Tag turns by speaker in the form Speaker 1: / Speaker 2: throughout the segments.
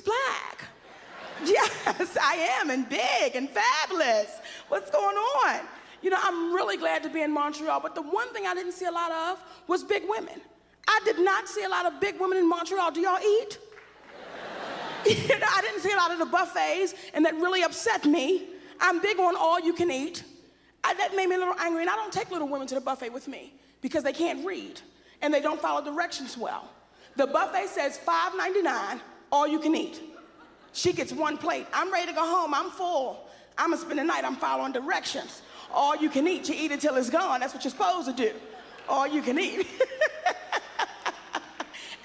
Speaker 1: black. Yes, I am, and big and fabulous. What's going on? You know, I'm really glad to be in Montreal, but the one thing I didn't see a lot of was big women. I did not see a lot of big women in Montreal. Do y'all eat? you know, I didn't see a lot of the buffets, and that really upset me. I'm big on all you can eat. I, that made me a little angry, and I don't take little women to the buffet with me because they can't read and they don't follow directions well. The buffet says $5.99, all you can eat. She gets one plate. I'm ready to go home. I'm full. I'm gonna spend the night. I'm following directions. All you can eat. You eat it till it's gone. That's what you're supposed to do. All you can eat.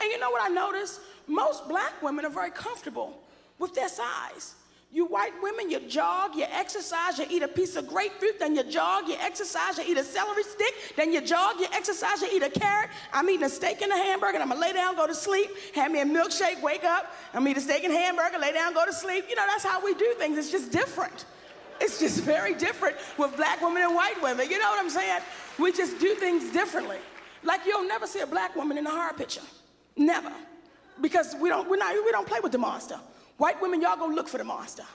Speaker 1: and you know what I noticed? Most black women are very comfortable with their size. You white women, you jog, you exercise, you eat a piece of grapefruit, then you jog, you exercise, you eat a celery stick, then you jog, you exercise, you eat a carrot. I'm eating a steak and a hamburger, and I'm gonna lay down, go to sleep, have me a milkshake, wake up, I'm eating a steak and hamburger, lay down, go to sleep. You know, that's how we do things. It's just different. It's just very different with black women and white women. You know what I'm saying? We just do things differently. Like you'll never see a black woman in a horror picture. Never. Because we don't, we're not, we don't play with the monster. White women, y'all go look for the monster.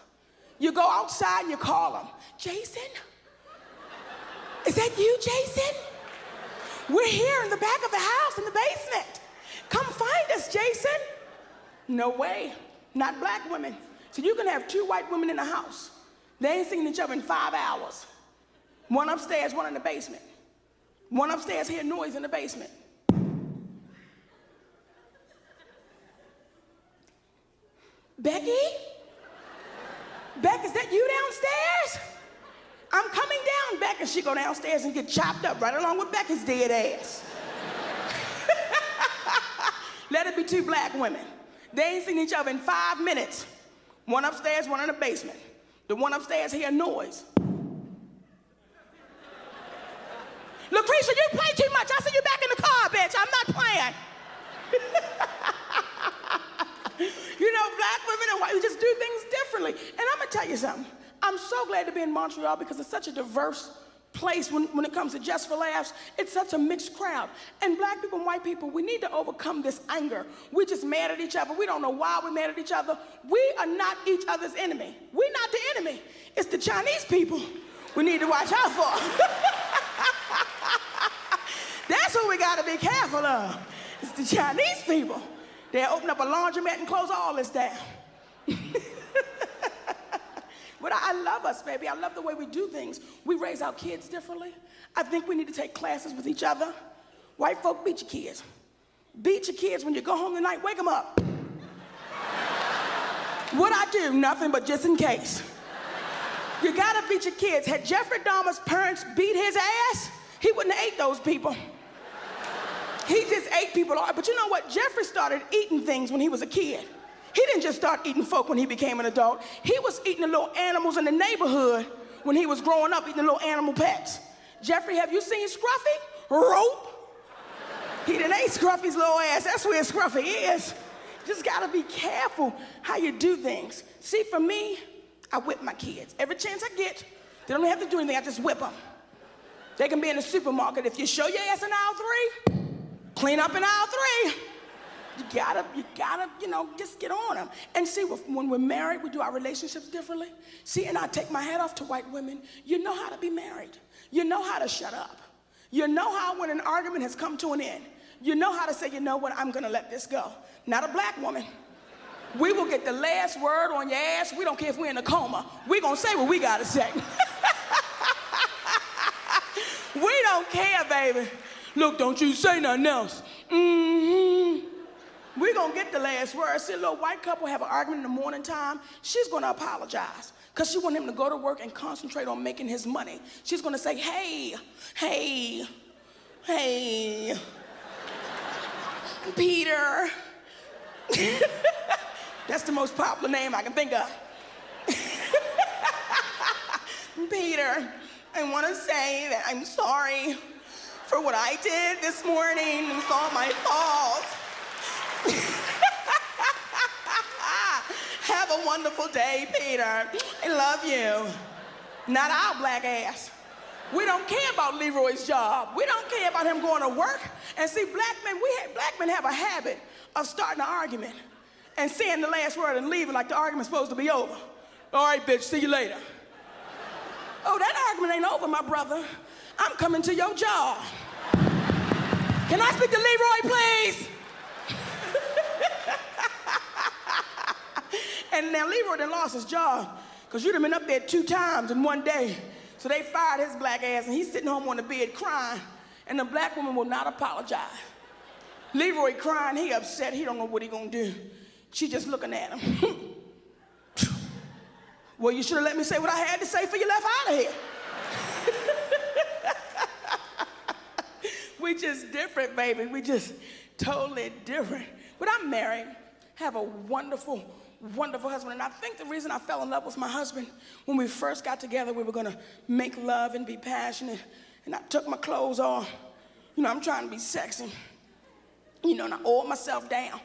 Speaker 1: You go outside and you call them. Jason? Is that you, Jason? We're here in the back of the house in the basement. Come find us, Jason. No way. Not black women. So you can have two white women in the house. They ain't seen each other in five hours. One upstairs, one in the basement. One upstairs hear noise in the basement. Becky? Beck, is that you downstairs? I'm coming down, Beck. And she go downstairs and get chopped up right along with Becky's dead ass. Let it be two black women. They ain't seen each other in five minutes. One upstairs, one in the basement. The one upstairs hear noise. Lucretia, you play too much. I see you back in the car, bitch. I'm not playing. you know, black women and white, we just do things differently. And I'm gonna tell you something. I'm so glad to be in Montreal because it's such a diverse place when, when it comes to Just for Laughs. It's such a mixed crowd. And black people and white people, we need to overcome this anger. We're just mad at each other. We don't know why we're mad at each other. We are not each other's enemy. We're not the enemy. It's the Chinese people we need to watch out for. That's who we gotta be careful of. It's the Chinese people. They'll open up a laundromat and close all this down. but I, love us, baby. I love the way we do things. We raise our kids differently. I think we need to take classes with each other. White folk, beat your kids. Beat your kids when you go home tonight, wake them up. what I do, nothing but just in case. You gotta beat your kids. Had Jeffrey Dahmer's parents beat his ass, he wouldn't have ate those people. He just ate people. But you know what? Jeffrey started eating things when he was a kid. He didn't just start eating folk when he became an adult. He was eating the little animals in the neighborhood when he was growing up, eating the little animal pets. Jeffrey, have you seen Scruffy? Rope. He didn't eat Scruffy's little ass. That's where Scruffy is. Just gotta be careful how you do things. See, for me, I whip my kids. Every chance I get, they don't have to do anything, I just whip them. They can be in the supermarket. If you show your ass in aisle three, clean up in aisle three. You gotta, you gotta, you know, just get on them. And see, when we're married, we do our relationships differently. See, and I take my hat off to white women. You know how to be married. You know how to shut up. You know how when an argument has come to an end, you know how to say, you know what, I'm gonna let this go. Not a black woman. We will get the last word on your ass. We don't care if we're in a coma. We're gonna say what we gotta say. we don't care, baby. Look, don't you say nothing else. Mm-hmm. We're gonna get the last word. See a little white couple have an argument in the morning time. She's gonna apologize because she want him to go to work and concentrate on making his money. She's gonna say, hey, hey, hey, Peter. That's the most popular name I can think of. Peter, I want to say that I'm sorry for what I did this morning. It's all my fault. Have a wonderful day, Peter. I love you. Not our black ass. We don't care about Leroy's job. We don't care about him going to work. And see, black men, we black men have a habit of starting an argument and saying the last word and leaving like the argument's supposed to be over. All right, bitch, see you later. Oh, that argument ain't over, my brother. I'm coming to your job. Can I speak to Leroy, please? and now Leroy done lost his job because you'd have been up there two times in one day. So they fired his black ass and he's sitting home on the bed crying and the black woman will not apologize. Leroy crying, he upset, he don't know what he gonna do. She just looking at him. well, you should have let me say what I had to say for you left out of here. We just different, baby. We just totally different. But I'm married, have a wonderful, wonderful husband. And I think the reason I fell in love with my husband, when we first got together, we were gonna make love and be passionate. And I took my clothes off. You know, I'm trying to be sexy. You know, and I oiled myself down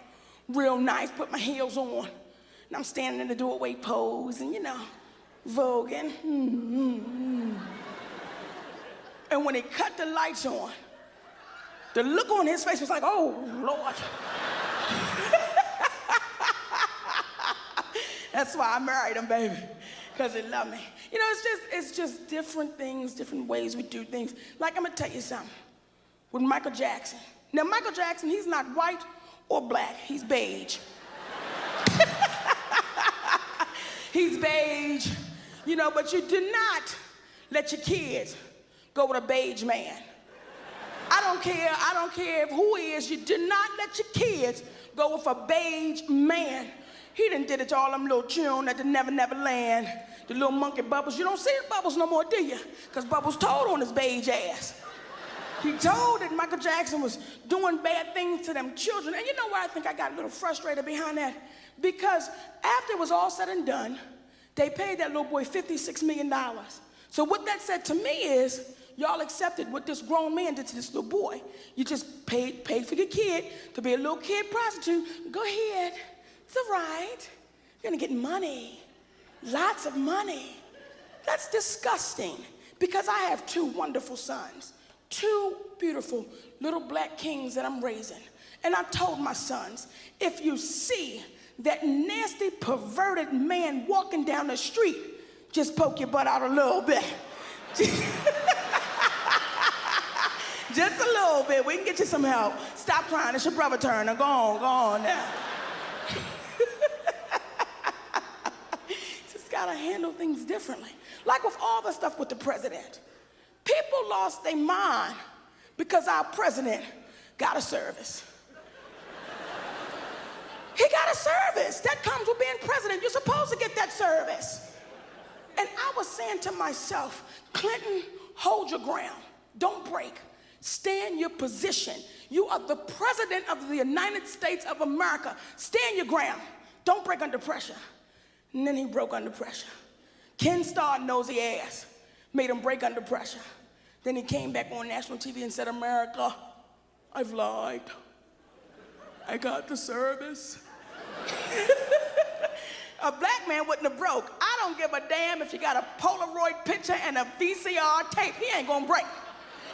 Speaker 1: real nice, put my heels on. And I'm standing in the doorway pose and, you know, voguing. Mm-hmm. And when he cut the lights on, the look on his face was like, oh, Lord. That's why I married him, baby, because he loved me. You know, it's just, it's just different things, different ways we do things. Like, I'm gonna tell you something. With Michael Jackson. Now, Michael Jackson, he's not white or black, he's beige. he's beige, you know, but you do not let your kids go with a beige man. I don't care, I don't care who he is, you do not let your kids go with a beige man. He done did it to all them little children at the Never Never Land, the little monkey Bubbles. You don't see Bubbles no more, do you? Because Bubbles told on his beige ass. He told that Michael Jackson was doing bad things to them children. And you know why I think I got a little frustrated behind that? Because after it was all said and done, they paid that little boy $56 million. So what that said to me is, y'all accepted what this grown man did to this little boy. You just paid, paid for your kid to be a little kid prostitute. Go ahead, it's all right. You're gonna get money, lots of money. That's disgusting because I have two wonderful sons two beautiful little black kings that I'm raising. And I told my sons, if you see that nasty, perverted man walking down the street, just poke your butt out a little bit. just a little bit. We can get you some help. Stop crying. It's your brother turn. Now go on, go on now. just gotta handle things differently. Like with all the stuff with the president. People lost their mind because our president got a service. he got a service. That comes with being president. You're supposed to get that service. And I was saying to myself, Clinton, hold your ground. Don't break. Stand your position. You are the president of the United States of America. Stand your ground. Don't break under pressure. And then he broke under pressure. Ken Starr nosy ass made him break under pressure. Then he came back on national TV and said, America, I've lied. I got the service. a black man wouldn't have broke. I don't give a damn if you got a Polaroid picture and a VCR tape. He ain't gonna break.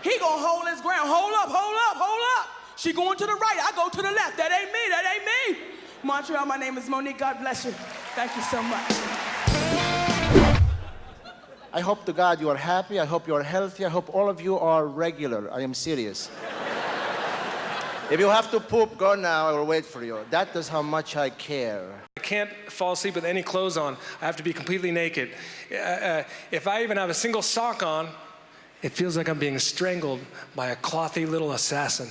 Speaker 1: He gonna hold his ground. Hold up, hold up, hold up. She going to the right, I go to the left. That ain't me, that ain't me. Montreal, my name is Mo'Nique. God bless you. Thank you so much.
Speaker 2: I hope to God you are happy. I hope you are healthy. I hope all of you are regular. I am serious. if you have to poop, go now. I will wait for you. That is how much I care.
Speaker 3: I can't fall asleep with any clothes on. I have to be completely naked. Uh, uh, if I even have a single sock on, it feels like I'm being strangled by a clothy little assassin.